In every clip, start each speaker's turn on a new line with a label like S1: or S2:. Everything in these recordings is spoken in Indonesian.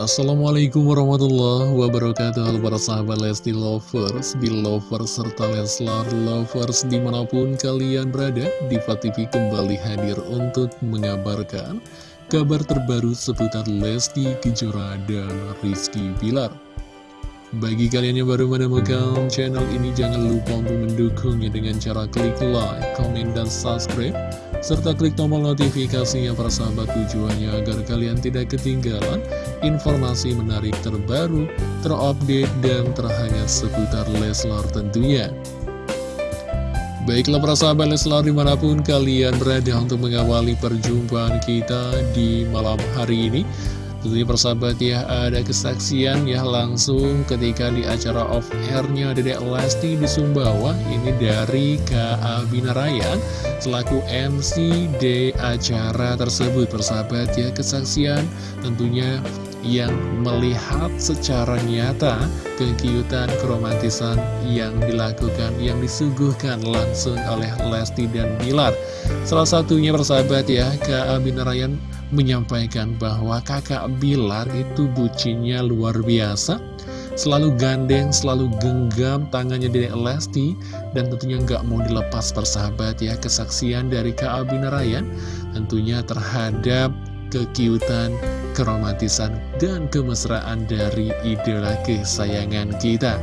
S1: Assalamualaikum warahmatullahi wabarakatuh. Halo para sahabat Lesti Lovers, Belovers, serta Leslar Lovers di mana pun kalian berada Diva TV kembali hadir untuk mengabarkan kabar terbaru seputar Lesti Kejora dan Rizky Bilar. Bagi kalian yang baru menemukan channel ini, jangan lupa untuk mendukungnya dengan cara klik like, komen, dan subscribe serta klik tombol notifikasinya para sahabat tujuannya agar kalian tidak ketinggalan informasi menarik terbaru, terupdate, dan terhangat seputar Leslar tentunya. Baiklah para sahabat Leslar di mana pun kalian berada untuk mengawali perjumpaan kita di malam hari ini Tentunya persahabat ya ada kesaksian ya langsung ketika di acara off airnya Dedek Lesti di Sumbawa Ini dari K.A. Binarayan selaku MC di acara tersebut persahabat ya kesaksian tentunya yang melihat secara nyata kekiutan keromantisan yang dilakukan, yang disuguhkan langsung oleh Lesti dan Bilar. Salah satunya persahabat ya, K.A. Binarayan menyampaikan bahwa kakak Bilar itu bucinnya luar biasa Selalu gandeng, selalu genggam tangannya Dedek Lesti Dan tentunya nggak mau dilepas persahabat ya Kesaksian dari Kak Abinarayan Tentunya terhadap kekiutan, keromantisan, dan kemesraan dari idola kesayangan kita.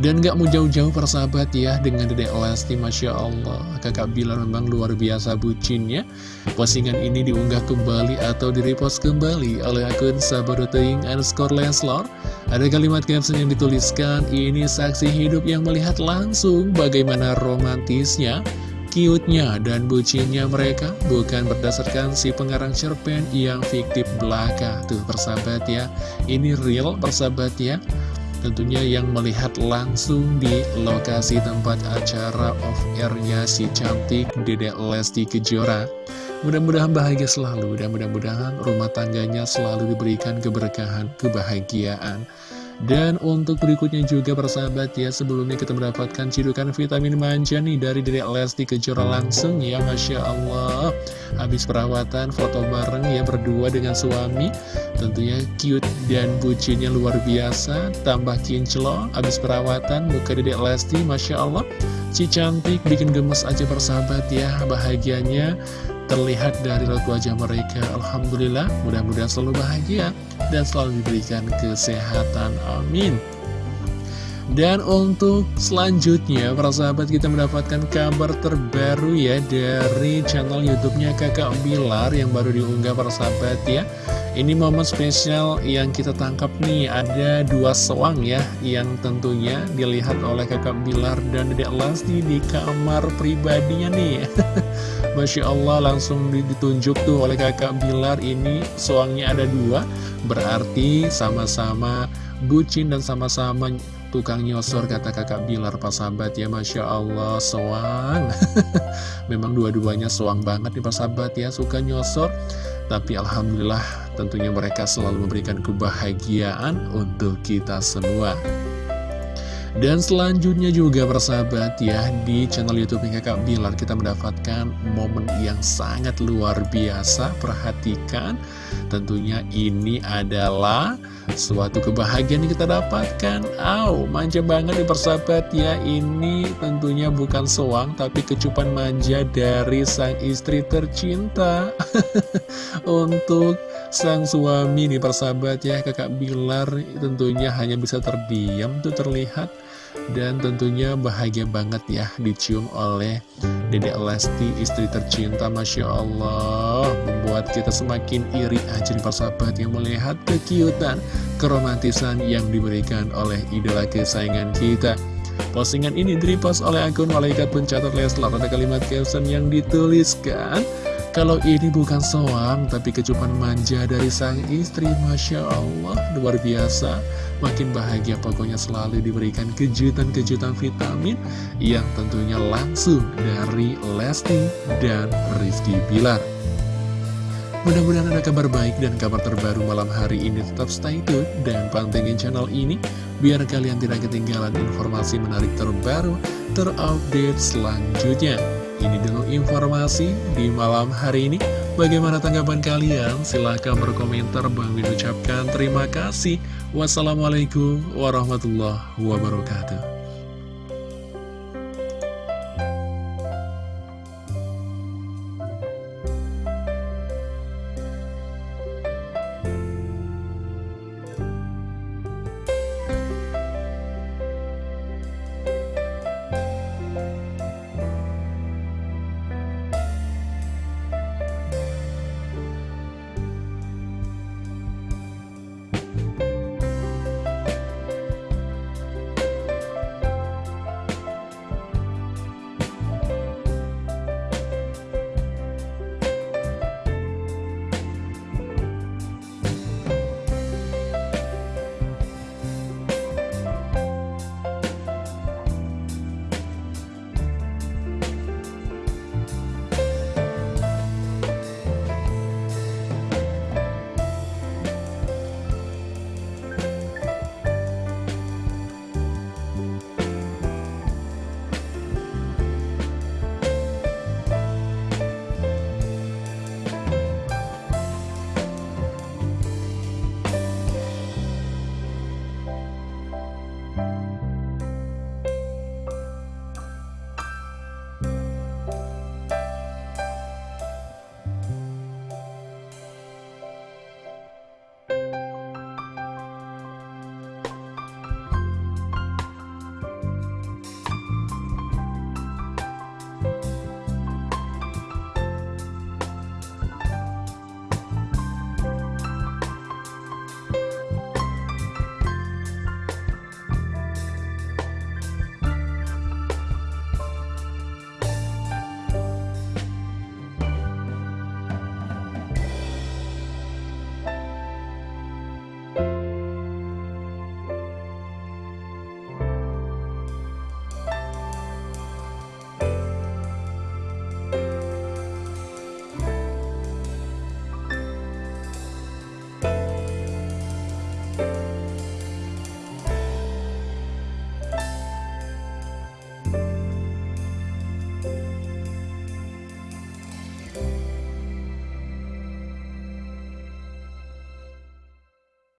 S1: Dan gak mau jauh-jauh persahabat ya dengan Dedek Lesti Masya Allah. Kakak Bilar memang luar biasa bucinnya. Postingan ini diunggah kembali atau direpost kembali oleh akun Sabadoteing underscore Leslar Ada kalimat caption yang dituliskan Ini saksi hidup yang melihat langsung bagaimana romantisnya cute-nya dan bucinnya mereka bukan berdasarkan si pengarang cerpen yang fiktif belaka tuh persahabat ya ini real persahabat ya Tentunya yang melihat langsung di lokasi tempat acara off-airnya si cantik Dedek Lesti Kejora. Mudah-mudahan bahagia selalu dan mudah-mudahan rumah tangganya selalu diberikan keberkahan, kebahagiaan. Dan untuk berikutnya juga persahabat ya Sebelumnya kita mendapatkan cidukan vitamin manja nih Dari Dedek Lesti Kejora langsung ya Masya Allah. Habis perawatan foto bareng ya berdua dengan suami. Tentunya cute dan bucinnya luar biasa. Tambah kinclong Habis perawatan muka Dedek Lesti Masya Allah. Si cantik bikin gemes aja persahabat ya Bahagianya terlihat dari raut wajah mereka. Alhamdulillah mudah-mudahan selalu bahagia dan selalu diberikan kesehatan. Amin. Dan untuk selanjutnya para sahabat kita mendapatkan kabar terbaru ya dari channel youtube-nya kakak Bilar yang baru diunggah para sahabat ya. Ini momen spesial yang kita tangkap nih. Ada dua sewang ya Yang tentunya dilihat oleh kakak Bilar dan dedek Lasti di kamar pribadinya nih. Masya Allah langsung ditunjuk tuh oleh kakak Bilar. Ini sewangnya ada dua Berarti sama-sama bucin dan sama-sama tukang nyosor kata kakak Bilar pas sahabat. Ya Masya Allah sewang Memang dua-duanya sewang banget nih pas sahabat ya. Suka nyosor. Tapi Alhamdulillah Tentunya mereka selalu memberikan kebahagiaan untuk kita semua. Dan selanjutnya juga persahabat ya Di channel Youtube Kakak Bilar kita mendapatkan momen yang sangat luar biasa. Perhatikan Tentunya ini adalah suatu kebahagiaan yang kita dapatkan. Aw, manja banget nih persahabat ya. Ini tentunya bukan soang Tapi kecupan manja dari sang istri tercinta. Untuk sang suami nih persahabat ya Kakak Bilar tentunya hanya bisa terdiam tuh terlihat. Dan tentunya bahagia banget ya dicium oleh Dedek Lesti istri tercinta Masya Allah. Membuat kita semakin iri aja nih persahabat yang melihat kekiutan Keromantisan yang diberikan oleh idola kesayangan kita. Postingan ini direpost oleh akun Malaikat Pencatat Leslar. Ada kalimat caption yang dituliskan kalau ini bukan soang, tapi kecupan manja dari sang istri, Masya Allah, luar biasa. Makin bahagia pokoknya selalu diberikan kejutan-kejutan vitamin yang tentunya langsung dari Lesti dan Rizky Bilar. Mudah-mudahan ada kabar baik dan kabar terbaru malam hari ini tetap stay tune dan pantengin channel ini biar kalian tidak ketinggalan informasi menarik terbaru terupdate selanjutnya. Ini dulu informasi di malam hari ini. Bagaimana tanggapan kalian? Silahkan berkomentar. Bang Min ucapkan terima kasih. Wassalamualaikum warahmatullahi wabarakatuh. Bye.